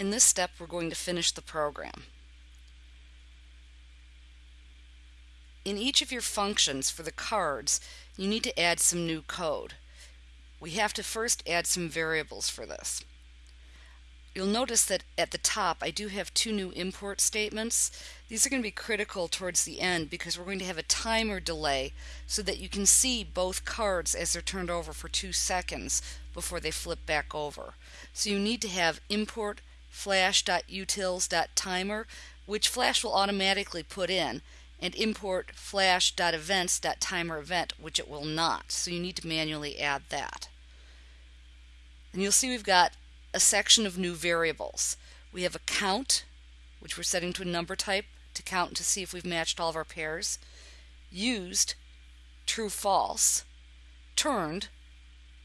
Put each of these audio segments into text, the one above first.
In this step, we're going to finish the program. In each of your functions for the cards, you need to add some new code. We have to first add some variables for this. You'll notice that at the top I do have two new import statements. These are going to be critical towards the end because we're going to have a timer delay so that you can see both cards as they're turned over for two seconds before they flip back over. So you need to have import flash.utils.timer which Flash will automatically put in and import flash.events.timer event which it will not. So you need to manually add that. And you'll see we've got a section of new variables. We have a count, which we're setting to a number type to count to see if we've matched all of our pairs. Used, true, false. Turned,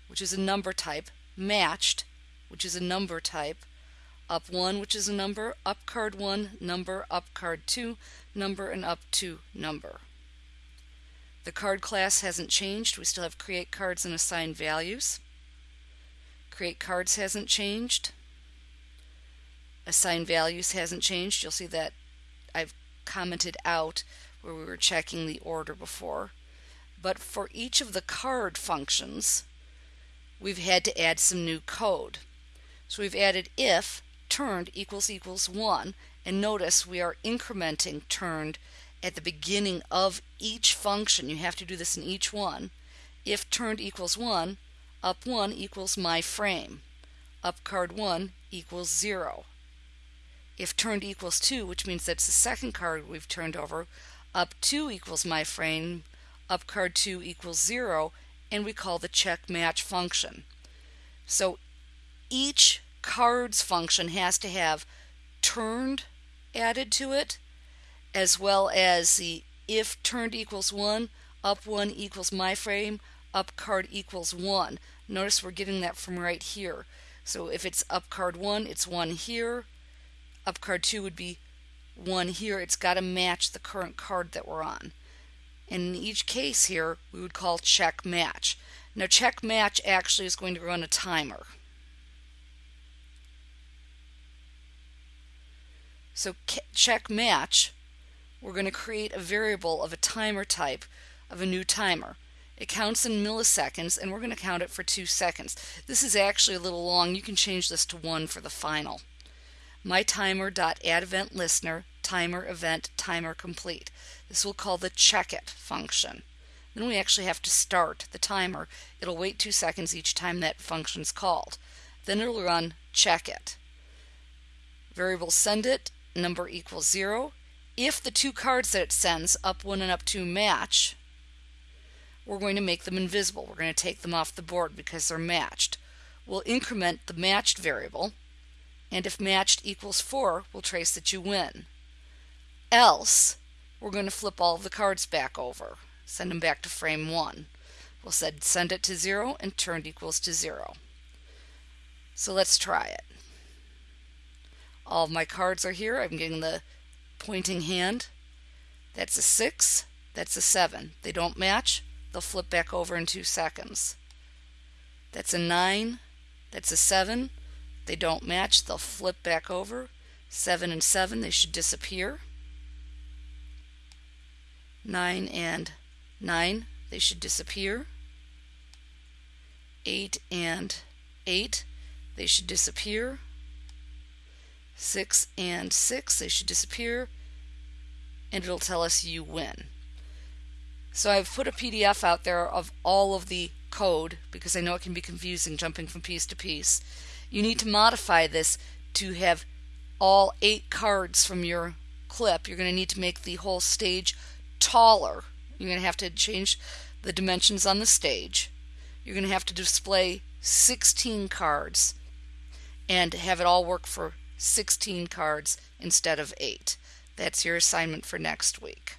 which is a number type. Matched, which is a number type. Up 1, which is a number. Up card 1, number. Up card 2, number. And up 2, number. The card class hasn't changed. We still have create cards and assign values. Create cards hasn't changed. Assign values hasn't changed. You'll see that I've commented out where we were checking the order before. But for each of the card functions, we've had to add some new code. So we've added if turned equals equals 1 and notice we are incrementing turned at the beginning of each function. You have to do this in each one. If turned equals 1, up 1 equals my frame. Up card 1 equals 0. If turned equals 2, which means that's the second card we've turned over, up 2 equals my frame, up card 2 equals 0, and we call the check match function. So each cards function has to have turned added to it, as well as the if turned equals 1, up 1 equals my frame, up card equals 1. Notice we're getting that from right here. So if it's up card 1, it's 1 here. Up card 2 would be 1 here. It's got to match the current card that we're on. And in each case here, we would call check match. Now check match actually is going to run a timer. So check match, we're going to create a variable of a timer type of a new timer. It counts in milliseconds and we're going to count it for two seconds. This is actually a little long. You can change this to one for the final. My event listener timer event timer complete. This will call the check it function. Then we actually have to start the timer. It'll wait two seconds each time that function's called. Then it'll run check it. Variable send it number equals zero. If the two cards that it sends, up one and up two, match, we're going to make them invisible. We're going to take them off the board because they're matched. We'll increment the matched variable, and if matched equals 4, we'll trace that you win. Else, we're going to flip all the cards back over, send them back to frame 1. We'll said send it to 0 and turned equals to 0. So let's try it. All of my cards are here. I'm getting the pointing hand. That's a 6. That's a 7. They don't match they'll flip back over in two seconds. That's a 9. That's a 7. They don't match. They'll flip back over. 7 and 7, they should disappear. 9 and 9, they should disappear. 8 and 8, they should disappear. 6 and 6, they should disappear. And it'll tell us you win. So I've put a PDF out there of all of the code because I know it can be confusing jumping from piece to piece. You need to modify this to have all eight cards from your clip. You're going to need to make the whole stage taller. You're going to have to change the dimensions on the stage. You're going to have to display 16 cards and have it all work for 16 cards instead of 8. That's your assignment for next week.